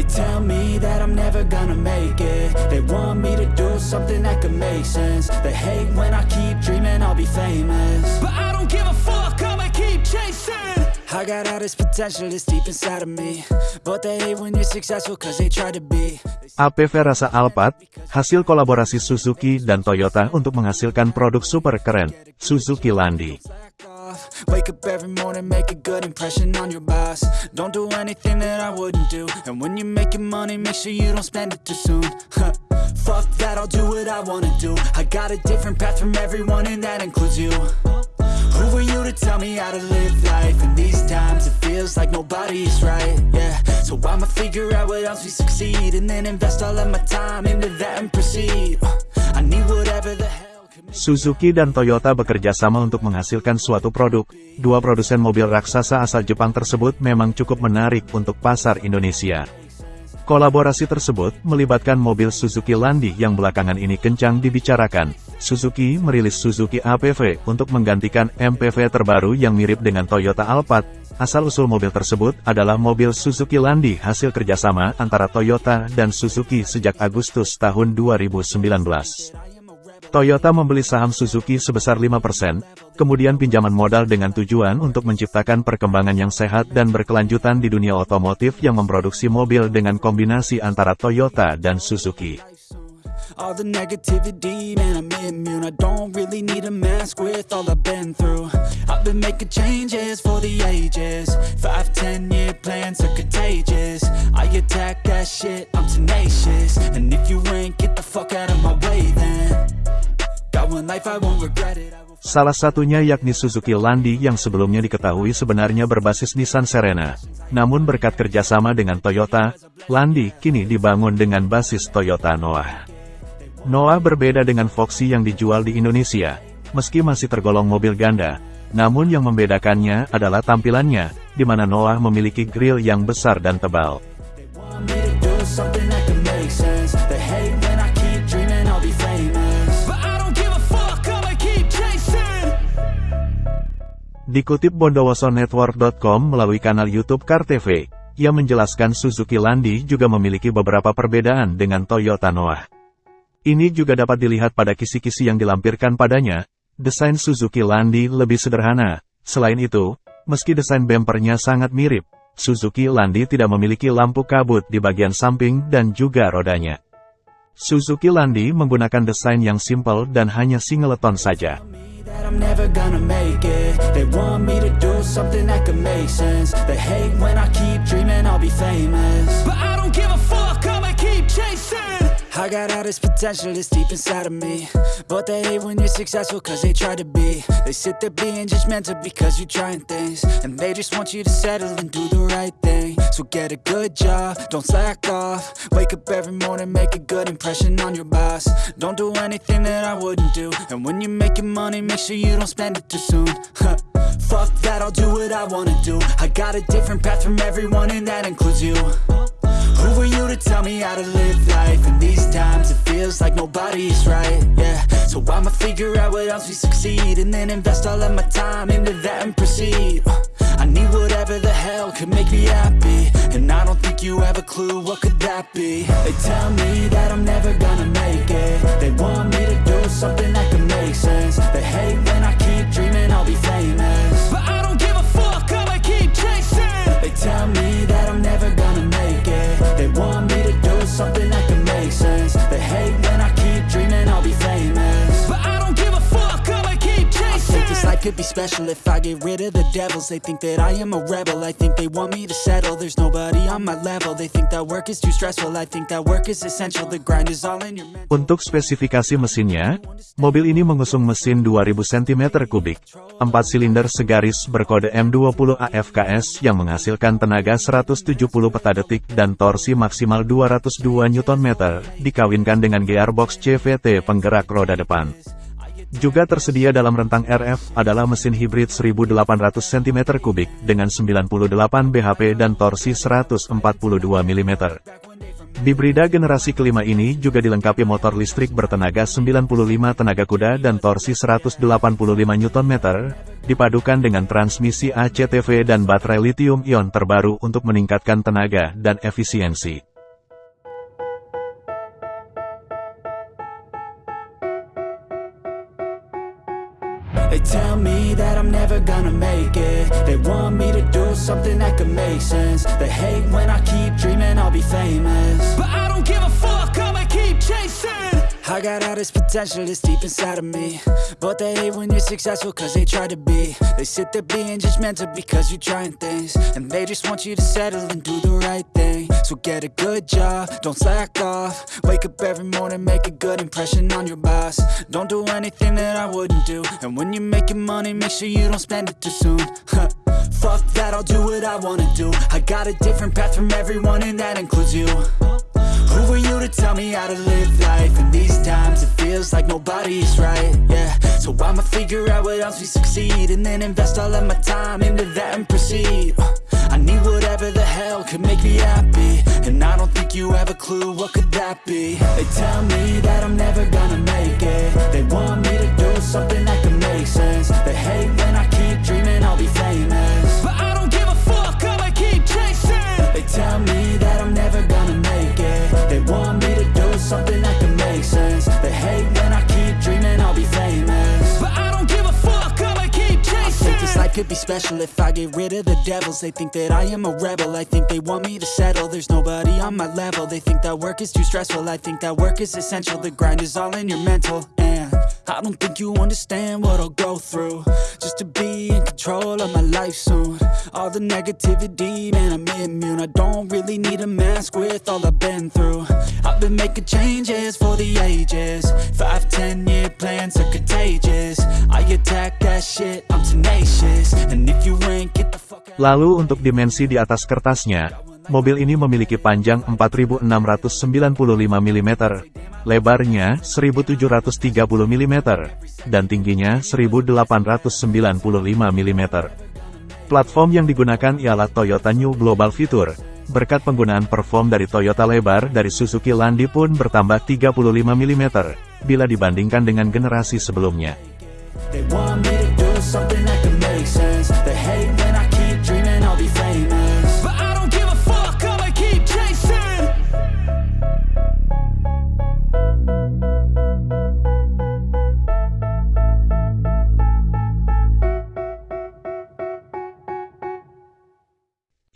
They tell me that I'm never gonna make it. They want me to do something that could make sense. They hate when I keep dreaming I'll be famous. But I don't give a fuck, I'ma keep chasing. I got all this potential that's deep inside of me. But they hate when you're successful cause they try to be. APV rasa Alphard, hasil kolaborasi Suzuki dan Toyota untuk menghasilkan produk super keren, Suzuki Landi. Off. Wake up every morning, make a good impression on your boss. Don't do anything that I wouldn't do. And when you're making money, make sure you don't spend it too soon. Fuck that, I'll do what I wanna do. I got a different path from everyone and that includes you. Who are you to tell me how to live life? In these times it feels like nobody's right, yeah. So I'ma figure out what else we succeed And then invest all of my time into that and proceed. I need whatever Suzuki dan Toyota bekerja sama untuk menghasilkan suatu produk. Dua produsen mobil raksasa asal Jepang tersebut memang cukup menarik untuk pasar Indonesia. Kolaborasi tersebut melibatkan mobil Suzuki Landi yang belakangan ini kencang dibicarakan. Suzuki merilis Suzuki APV untuk menggantikan MPV terbaru yang mirip dengan Toyota Alphard. Asal-usul mobil tersebut adalah mobil Suzuki Landi hasil kerjasama antara Toyota dan Suzuki sejak Agustus tahun 2019. Toyota membeli saham Suzuki sebesar 5%, kemudian pinjaman modal dengan tujuan untuk menciptakan perkembangan yang sehat dan berkelanjutan di dunia otomotif yang memproduksi mobil dengan kombinasi antara Toyota dan Suzuki. Salah satunya yakni Suzuki Landi yang sebelumnya diketahui sebenarnya berbasis Nissan Serena. Namun berkat kerjasama dengan Toyota, Landi kini dibangun dengan basis Toyota Noah. Noah berbeda dengan Foxy yang dijual di Indonesia, meski masih tergolong mobil ganda. Namun yang membedakannya adalah tampilannya, di mana Noah memiliki grill yang besar dan tebal. Dikutip bondowosonetwork.com melalui kanal YouTube Car TV, ia menjelaskan Suzuki Landi juga memiliki beberapa perbedaan dengan Toyota Noah. Ini juga dapat dilihat pada kisi-kisi yang dilampirkan padanya, desain Suzuki Landi lebih sederhana. Selain itu, meski desain bempernya sangat mirip, Suzuki Landi tidak memiliki lampu kabut di bagian samping dan juga rodanya. Suzuki Landi menggunakan desain yang simpel dan hanya singleton saja. I'm never gonna make it. They want me to do something that could make sense. They hate when I keep dreaming I'll be famous. But I I got all this potential that's deep inside of me. But they hate when you're successful cause they try to be. They sit there being judgmental because you're trying things. And they just want you to settle and do the right thing. So get a good job, don't slack off. Wake up every morning, make a good impression on your boss. Don't do anything that I wouldn't do. And when you're making money, make sure you don't spend it too soon. Fuck that, I'll do what I wanna do. I got a different path from everyone and that includes you who are you to tell me how to live life? In these times it feels like nobody's right, yeah. So I'ma figure out what else we succeed And then invest all of my time into that and proceed. Uh, I need whatever the hell could make me happy. And I don't think you have a clue what could that be. They tell me that I'm never gonna make it. They want me to do something that could make sense. They hate when I keep dreaming I'll be famous. But I don't give a fuck, I'ma keep chasing. They tell me that I'm never want me to do something could be special if I get rid of the devils. They think that I am a rebel. I think they want me to settle. There's nobody on my level. They think that work is too stressful. I think that work is essential. The grind is all in your mental. Untuk spesifikasi mesinnya, mobil ini mengusung mesin 2000 cm3, 4 silinder segaris berkode M20 AFKS yang menghasilkan tenaga 170 peta detik dan torsi maksimal 202 Nm, dikawinkan dengan gearbox CVT penggerak roda depan. Juga tersedia dalam rentang RF adalah mesin hibrid 1800 cm3 dengan 98 bhp dan torsi 142 mm. Bibrida generasi kelima ini juga dilengkapi motor listrik bertenaga 95 tenaga kuda dan torsi 185 Nm, dipadukan dengan transmisi ACTV dan baterai lithium-ion terbaru untuk meningkatkan tenaga dan efisiensi. They tell me that I'm never gonna make it. They want me to do something that could make sense. They hate when I keep dreaming I'll be famous. But I don't give a fuck, I'ma keep chasing. I got all this potential that's deep inside of me. But they hate when you're successful cause they try to be. They sit there being judgmental because you're trying things. And they just want you to settle and do the right thing So get a good job, don't slack off. Wake up every morning, make a good impression on your boss. Don't do anything that I wouldn't do. And when you're making money, make sure you don't spend it too soon. Fuck that, I'll do what I wanna do. I got a different path from everyone and that includes you. Who are you to tell me how to live life? In these times it feels like nobody's right, yeah. So I'ma figure out what else we succeed And then invest all of my time into that and proceed need whatever the hell could make me happy. And I don't think you have a clue what could that be. They tell me that I'm never gonna make it. They want me to do something that could make sense. They hate when I keep dreaming I'll be famous. But I don't give a fuck, I'ma keep chasing. They tell me that I'm never gonna make it. They want me to do something could be special if I get rid of the devils. They think that I am a rebel, I think they want me to settle. There's nobody on my level, they think that work is too stressful. I think that work is essential, the grind is all in your mental. And I don't think you understand what I'll go through. Just to be in control of my life soon. All the negativity, man, I'm immune. I don't really need a mask with all I've been through. I've been making changes for the ages. Five, ten year plans are contagious. I attack that shit, I'm tenacious. And if you ain't, get the fuck out. Lalu untuk dimensi di atas kertasnya, mobil ini memiliki panjang 4695 mm, lebarnya 1730 mm, dan tingginya 1895 mm. Platform yang digunakan ialah Toyota New Global Fitur. Berkat penggunaan perform dari Toyota lebar dari Suzuki Landi pun bertambah 35 mm, bila dibandingkan dengan generasi sebelumnya. They want me to do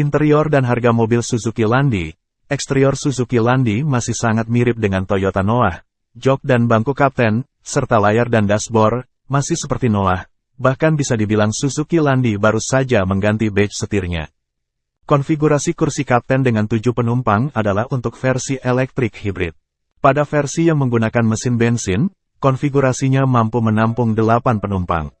Interior dan harga mobil Suzuki Landi, eksterior Suzuki Landi masih sangat mirip dengan Toyota Noah. Jok dan bangku kapten, serta layar dan dashboard, masih seperti Noah. Bahkan bisa dibilang Suzuki Landi baru saja mengganti badge setirnya. Konfigurasi kursi kapten dengan tujuh penumpang adalah untuk versi elektrik hibrid. Pada versi yang menggunakan mesin bensin, konfigurasinya mampu menampung 8 penumpang.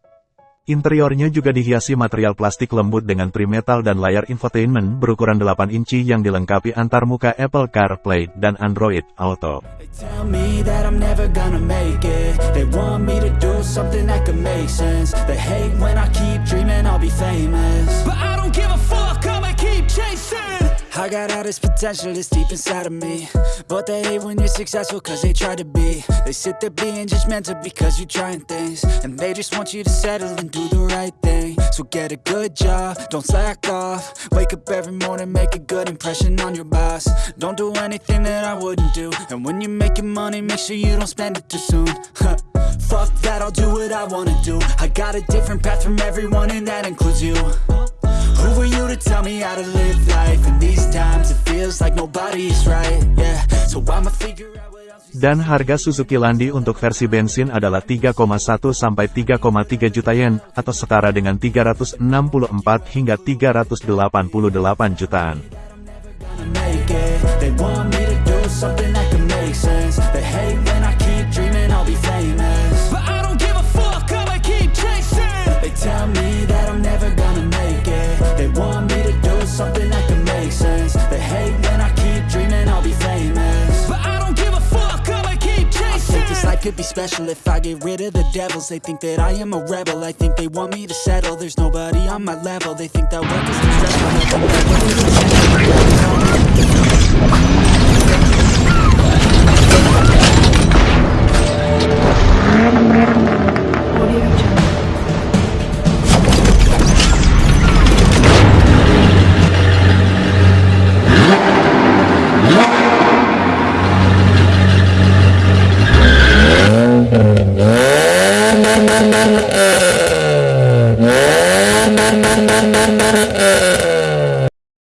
Interiornya juga dihiasi material plastik lembut dengan trimetal dan layar infotainment berukuran 8 inci yang dilengkapi antarmuka Apple CarPlay dan Android Auto. I got all this potential that's deep inside of me. But they hate when you're successful cause they try to be. They sit there being judgmental because you're trying things. And they just want you to settle and do the right thing. So get a good job, don't slack off. Wake up every morning, make a good impression on your boss. Don't do anything that I wouldn't do. And when you're making money, make sure you don't spend it too soon. Fuck that, I'll do what I wanna do. I got a different path from everyone and that includes you tell me how to live life? In these times it feels like nobody's right, yeah So I'ma figure Dan harga Suzuki Landi untuk versi bensin adalah 3,1 sampai 3,3 juta yen, atau setara dengan 364 hingga 388 jutaan. Could be special if I get rid of the devils. They think that I am a rebel, I think they want me to settle. There's nobody on my level, they think that work is too stressful. I